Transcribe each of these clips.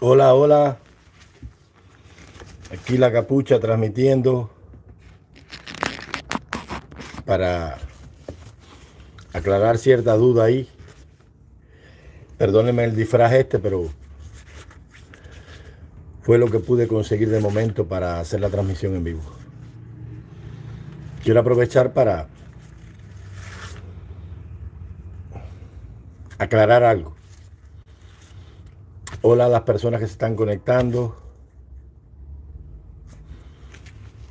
Hola, hola. Aquí la capucha transmitiendo para aclarar cierta duda ahí. Perdónenme el disfraz este, pero fue lo que pude conseguir de momento para hacer la transmisión en vivo. Quiero aprovechar para aclarar algo. Hola a las personas que se están conectando.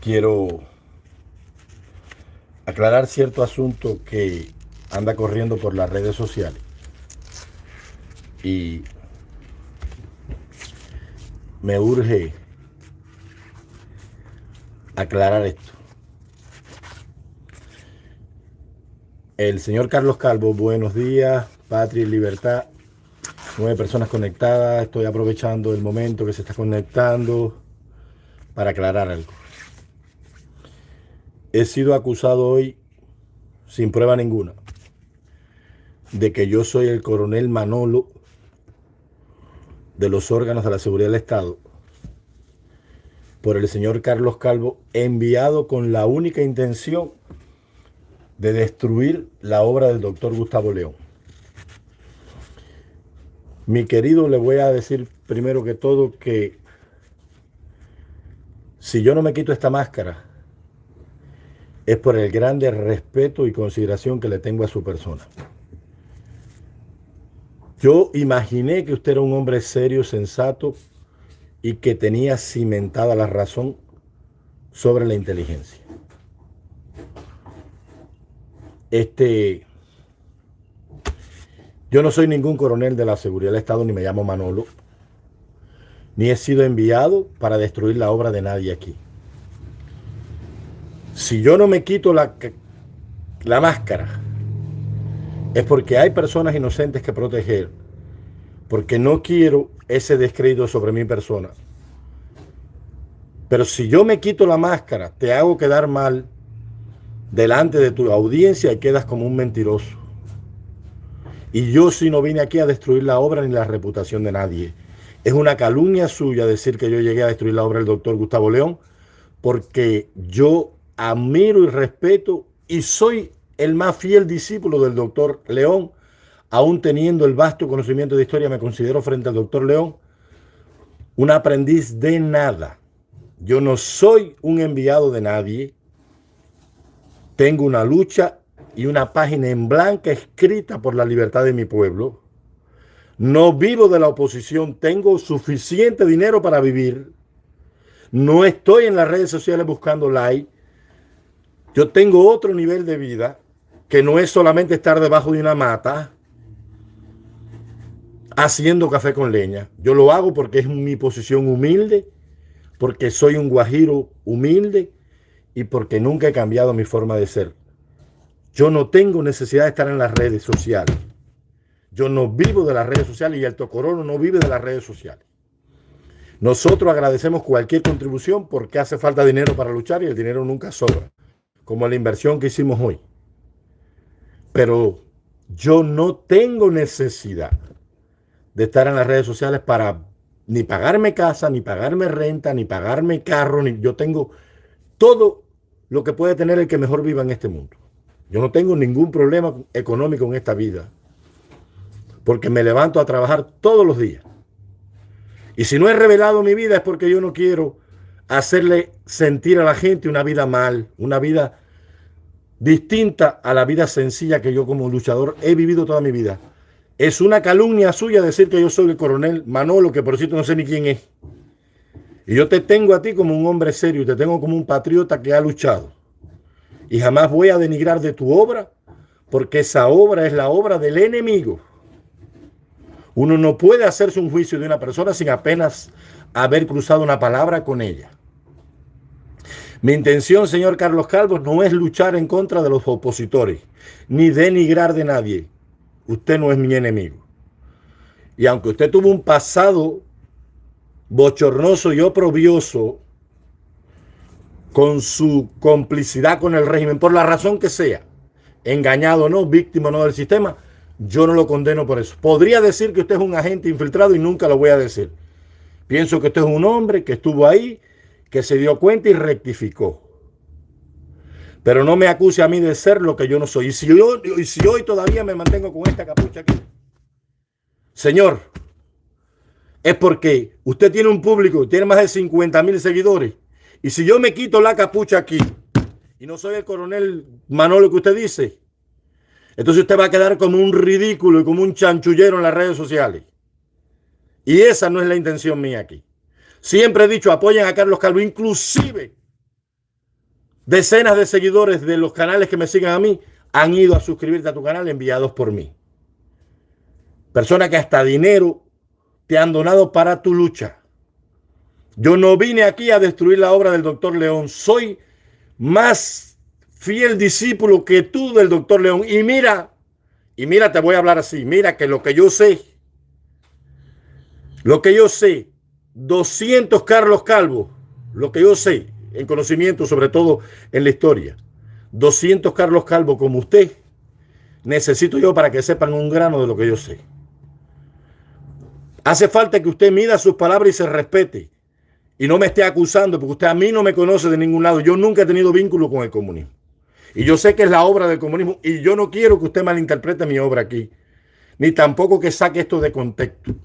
Quiero aclarar cierto asunto que anda corriendo por las redes sociales. Y me urge aclarar esto. El señor Carlos Calvo, buenos días, patria y libertad nueve personas conectadas. Estoy aprovechando el momento que se está conectando para aclarar algo. He sido acusado hoy, sin prueba ninguna, de que yo soy el coronel Manolo de los órganos de la seguridad del Estado por el señor Carlos Calvo, enviado con la única intención de destruir la obra del doctor Gustavo León. Mi querido, le voy a decir primero que todo que si yo no me quito esta máscara, es por el grande respeto y consideración que le tengo a su persona. Yo imaginé que usted era un hombre serio, sensato y que tenía cimentada la razón sobre la inteligencia. Este, yo no soy ningún coronel de la seguridad del Estado, ni me llamo Manolo, ni he sido enviado para destruir la obra de nadie aquí. Si yo no me quito la, la máscara, es porque hay personas inocentes que proteger, porque no quiero ese descrédito sobre mi persona. Pero si yo me quito la máscara, te hago quedar mal delante de tu audiencia y quedas como un mentiroso. Y yo si no vine aquí a destruir la obra ni la reputación de nadie. Es una calumnia suya decir que yo llegué a destruir la obra del doctor Gustavo León, porque yo admiro y respeto y soy el más fiel discípulo del doctor León, aún teniendo el vasto conocimiento de historia, me considero frente al doctor León un aprendiz de nada. Yo no soy un enviado de nadie. Tengo una lucha y una página en blanca escrita por la libertad de mi pueblo. No vivo de la oposición, tengo suficiente dinero para vivir. No estoy en las redes sociales buscando like. Yo tengo otro nivel de vida que no es solamente estar debajo de una mata haciendo café con leña. Yo lo hago porque es mi posición humilde, porque soy un guajiro humilde y porque nunca he cambiado mi forma de ser. Yo no tengo necesidad de estar en las redes sociales. Yo no vivo de las redes sociales y el Tocorono no vive de las redes sociales. Nosotros agradecemos cualquier contribución porque hace falta dinero para luchar y el dinero nunca sobra, como la inversión que hicimos hoy. Pero yo no tengo necesidad de estar en las redes sociales para ni pagarme casa, ni pagarme renta, ni pagarme carro, ni yo tengo todo lo que puede tener el que mejor viva en este mundo. Yo no tengo ningún problema económico en esta vida. Porque me levanto a trabajar todos los días. Y si no he revelado mi vida es porque yo no quiero hacerle sentir a la gente una vida mal, una vida distinta a la vida sencilla que yo como luchador he vivido toda mi vida. Es una calumnia suya decir que yo soy el coronel Manolo, que por cierto no sé ni quién es. Y yo te tengo a ti como un hombre serio, te tengo como un patriota que ha luchado y jamás voy a denigrar de tu obra, porque esa obra es la obra del enemigo. Uno no puede hacerse un juicio de una persona sin apenas haber cruzado una palabra con ella. Mi intención, señor Carlos Calvo, no es luchar en contra de los opositores, ni denigrar de nadie. Usted no es mi enemigo. Y aunque usted tuvo un pasado bochornoso y oprobioso con su complicidad con el régimen, por la razón que sea, engañado o no, víctima o no del sistema, yo no lo condeno por eso. Podría decir que usted es un agente infiltrado y nunca lo voy a decir. Pienso que usted es un hombre que estuvo ahí, que se dio cuenta y rectificó. Pero no me acuse a mí de ser lo que yo no soy. Y si, y si hoy todavía me mantengo con esta capucha aquí, Señor, es porque usted tiene un público, tiene más de 50 mil seguidores. Y si yo me quito la capucha aquí y no soy el coronel Manolo que usted dice, entonces usted va a quedar como un ridículo y como un chanchullero en las redes sociales. Y esa no es la intención mía aquí. Siempre he dicho, apoyen a Carlos Calvo, inclusive decenas de seguidores de los canales que me sigan a mí han ido a suscribirte a tu canal enviados por mí. Personas que hasta dinero te han donado para tu lucha. Yo no vine aquí a destruir la obra del doctor León. Soy más fiel discípulo que tú del doctor León. Y mira, y mira, te voy a hablar así. Mira que lo que yo sé, lo que yo sé, 200 Carlos Calvo, lo que yo sé en conocimiento, sobre todo en la historia, 200 Carlos Calvo como usted, necesito yo para que sepan un grano de lo que yo sé. Hace falta que usted mida sus palabras y se respete. Y no me esté acusando, porque usted a mí no me conoce de ningún lado. Yo nunca he tenido vínculo con el comunismo. Y yo sé que es la obra del comunismo. Y yo no quiero que usted malinterprete mi obra aquí. Ni tampoco que saque esto de contexto.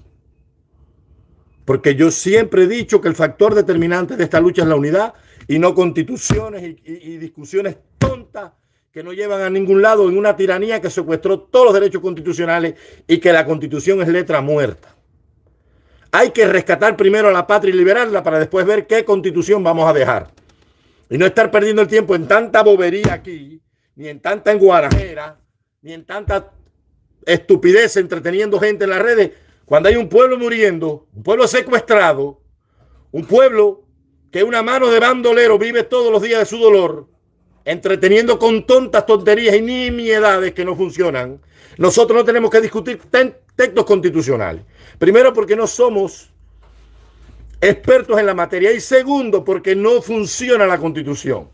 Porque yo siempre he dicho que el factor determinante de esta lucha es la unidad y no constituciones y, y discusiones tontas que no llevan a ningún lado en una tiranía que secuestró todos los derechos constitucionales y que la constitución es letra muerta. Hay que rescatar primero a la patria y liberarla para después ver qué constitución vamos a dejar. Y no estar perdiendo el tiempo en tanta bobería aquí, ni en tanta enguarajera, ni en tanta estupidez entreteniendo gente en las redes, cuando hay un pueblo muriendo, un pueblo secuestrado, un pueblo que una mano de bandolero vive todos los días de su dolor, entreteniendo con tontas tonterías y nimiedades que no funcionan. Nosotros no tenemos que discutir textos constitucionales. Primero porque no somos expertos en la materia y segundo porque no funciona la constitución.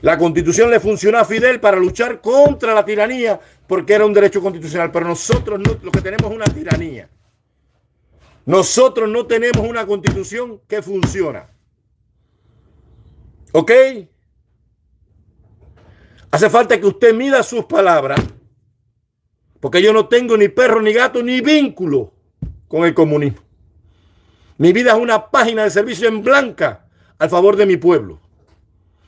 La constitución le funcionó a Fidel para luchar contra la tiranía porque era un derecho constitucional, pero nosotros no, lo que tenemos es una tiranía. Nosotros no tenemos una constitución que funciona. ¿Ok? Hace falta que usted mida sus palabras, porque yo no tengo ni perro, ni gato, ni vínculo con el comunismo. Mi vida es una página de servicio en blanca al favor de mi pueblo.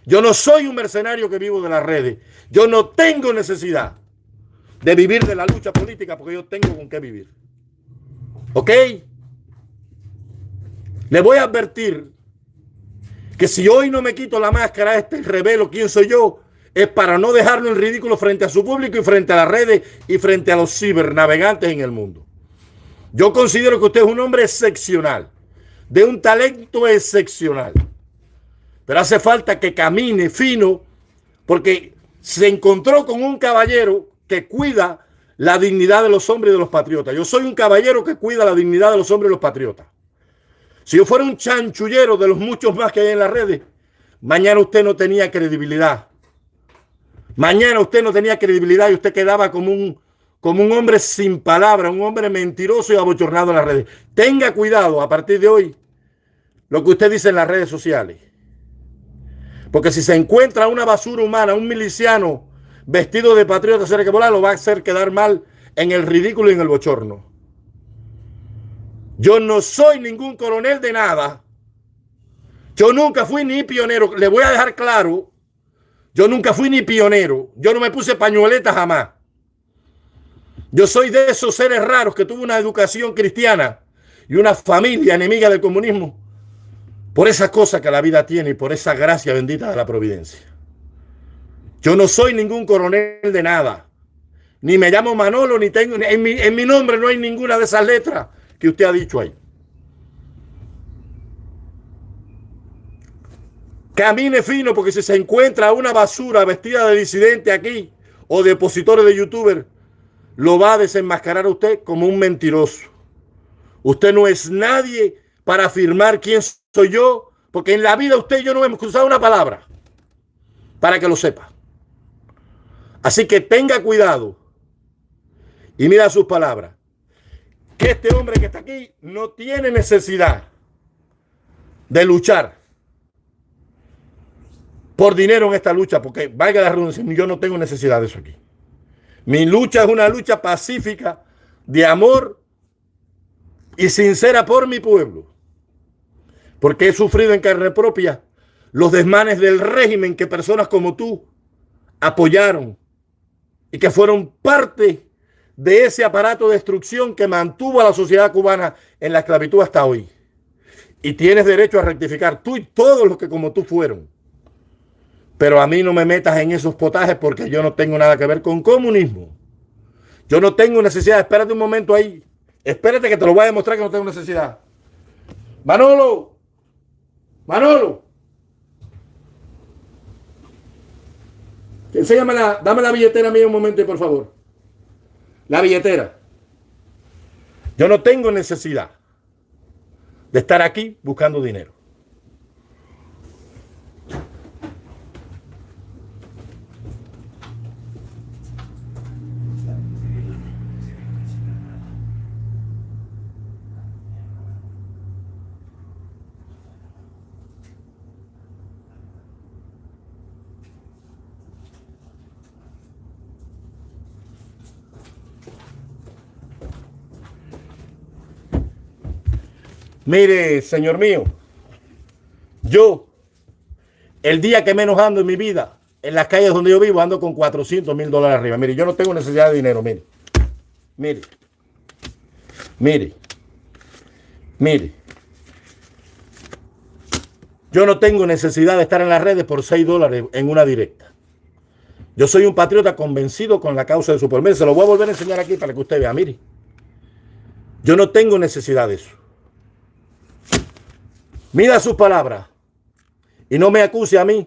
Yo no soy un mercenario que vivo de las redes. Yo no tengo necesidad de vivir de la lucha política porque yo tengo con qué vivir. ¿Ok? Le voy a advertir que si hoy no me quito la máscara, este revelo quién soy yo, es para no dejarlo en ridículo frente a su público y frente a las redes y frente a los cibernavegantes en el mundo. Yo considero que usted es un hombre excepcional, de un talento excepcional. Pero hace falta que camine fino porque se encontró con un caballero que cuida la dignidad de los hombres y de los patriotas. Yo soy un caballero que cuida la dignidad de los hombres y los patriotas. Si yo fuera un chanchullero de los muchos más que hay en las redes, mañana usted no tenía credibilidad. Mañana usted no tenía credibilidad y usted quedaba como un como un hombre sin palabra, un hombre mentiroso y abochornado en las redes. Tenga cuidado a partir de hoy lo que usted dice en las redes sociales. Porque si se encuentra una basura humana, un miliciano vestido de patriota cerca volar, lo va a hacer quedar mal en el ridículo y en el bochorno. Yo no soy ningún coronel de nada. Yo nunca fui ni pionero. Le voy a dejar claro. Yo nunca fui ni pionero. Yo no me puse pañueleta jamás. Yo soy de esos seres raros que tuvo una educación cristiana y una familia enemiga del comunismo por esa cosa que la vida tiene y por esa gracia bendita de la providencia. Yo no soy ningún coronel de nada. Ni me llamo Manolo, ni tengo... En mi, en mi nombre no hay ninguna de esas letras que usted ha dicho ahí. Camine fino porque si se encuentra una basura vestida de disidente aquí o de opositores de youtuber, lo va a desenmascarar usted como un mentiroso. Usted no es nadie para afirmar quién soy yo, porque en la vida usted y yo no hemos cruzado una palabra, para que lo sepa. Así que tenga cuidado y mira sus palabras, que este hombre que está aquí no tiene necesidad de luchar por dinero en esta lucha, porque valga la redundancia, yo no tengo necesidad de eso aquí. Mi lucha es una lucha pacífica de amor y sincera por mi pueblo, porque he sufrido en carne propia los desmanes del régimen que personas como tú apoyaron y que fueron parte de ese aparato de destrucción que mantuvo a la sociedad cubana en la esclavitud hasta hoy. Y tienes derecho a rectificar tú y todos los que como tú fueron. Pero a mí no me metas en esos potajes porque yo no tengo nada que ver con comunismo. Yo no tengo necesidad. Espérate un momento ahí. Espérate que te lo voy a demostrar que no tengo necesidad. Manolo. Manolo. Enséñame la, dame la billetera mía un momento, por favor. La billetera. Yo no tengo necesidad de estar aquí buscando dinero. Mire, señor mío, yo, el día que menos ando en mi vida, en las calles donde yo vivo, ando con 400 mil dólares arriba. Mire, yo no tengo necesidad de dinero, mire. Mire. Mire. Mire. Yo no tengo necesidad de estar en las redes por 6 dólares en una directa. Yo soy un patriota convencido con la causa de su pueblo. se lo voy a volver a enseñar aquí para que usted vea. Mire. Yo no tengo necesidad de eso. Mira sus palabras y no me acuse a mí,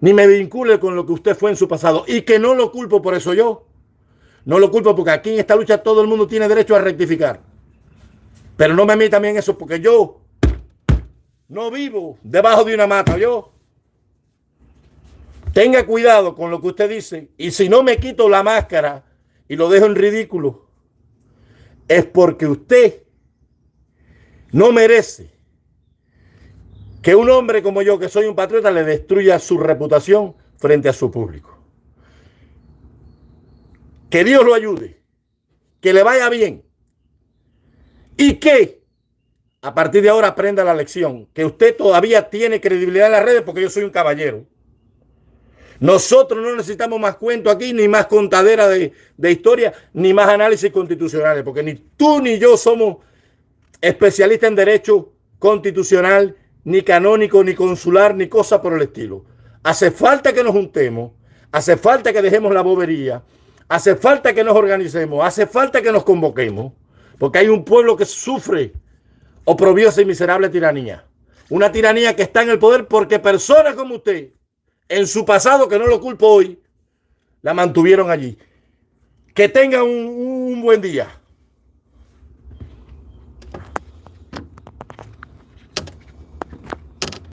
ni me vincule con lo que usted fue en su pasado y que no lo culpo por eso yo. No lo culpo porque aquí en esta lucha todo el mundo tiene derecho a rectificar. Pero no me meta también eso porque yo no vivo debajo de una mata. Yo tenga cuidado con lo que usted dice y si no me quito la máscara y lo dejo en ridículo es porque usted no merece que un hombre como yo, que soy un patriota, le destruya su reputación frente a su público. Que Dios lo ayude, que le vaya bien y que a partir de ahora aprenda la lección, que usted todavía tiene credibilidad en las redes porque yo soy un caballero. Nosotros no necesitamos más cuento aquí, ni más contadera de, de historia, ni más análisis constitucionales, porque ni tú ni yo somos especialista en derecho constitucional, ni canónico, ni consular, ni cosa por el estilo. Hace falta que nos juntemos, hace falta que dejemos la bobería, hace falta que nos organicemos, hace falta que nos convoquemos, porque hay un pueblo que sufre oprobiosa y miserable tiranía. Una tiranía que está en el poder porque personas como usted, en su pasado, que no lo culpo hoy, la mantuvieron allí. Que tengan un, un buen día.